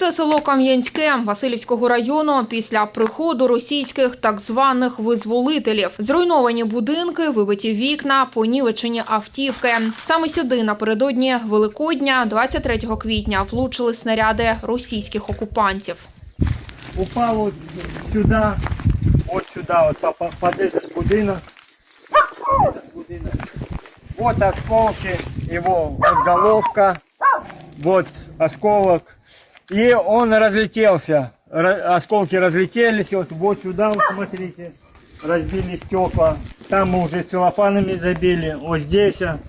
Це село Кам'янське Васильівського району після приходу російських так званих визволителів. Зруйновані будинки, вибиті вікна, понівечені автівки. Саме сюди напередодні Великодня, 23 квітня, влучили снаряди російських окупантів. упал вот сюда, вот сюда, вот по- по- под этот будинок. Будинок. Вот осколки, вот головка, вот осколок. И он разлетелся. Ра- осколки разлетелись, вот, вот сюда, вот смотрите, разбили стекла. Там мы уже целлофанами забили. Вот здесь а,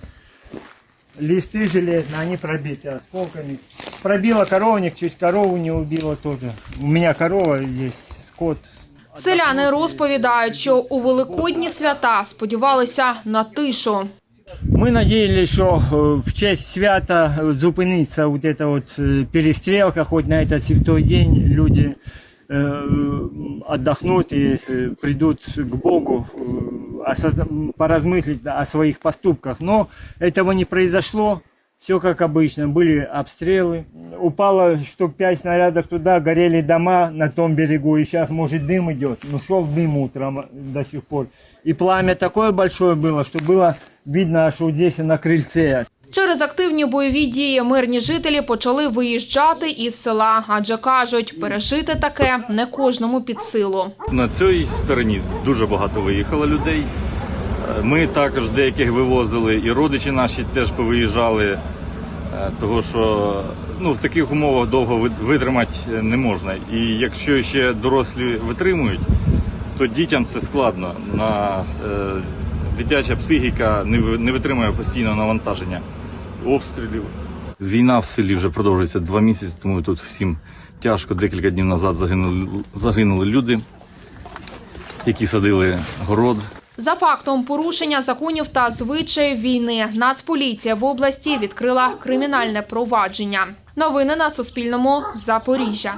листы железные, они пробиты осколками. Пробила коровник, чуть корову не убила тоже. У меня корова есть, скот. Селяни розповідають, що у великодні свята сподівалися на тишу. Мы надеялись, что э, в честь свята э, зупинится вот эта вот э, перестрелка, хоть на этот святой день люди отдохнут и придут к Богу, поразмыслить о своих поступках. Но этого не произошло. Все как обычно, были обстрелы. Упало штук пять снарядов туда, горели дома на том берегу. И сейчас, может, дым идет. Ну, шел дым утром до сих пор. И пламя такое большое было, что было видно вот здесь на крыльце. Через активні бойові дії мирні жителі почали виїжджати із села, адже кажуть, пережити таке не кожному під силу. На цій стороні дуже багато виїхало людей. Е, Ми також деяких вивозили, і родичі наші теж повиїжджали, е, того що ну, в таких умовах довго витримати не можна. І якщо ще дорослі витримують, то дітям це складно. На, е, дитяча психіка не, не витримує постійного навантаження обстрілів. Війна в селі вже продовжується два місяці, тому тут всім тяжко. Декілька днів назад загинули, загинули люди, які садили город. За фактом порушення законів та звичаїв війни Нацполіція в області відкрила кримінальне провадження. Новини на Суспільному. Запоріжжя.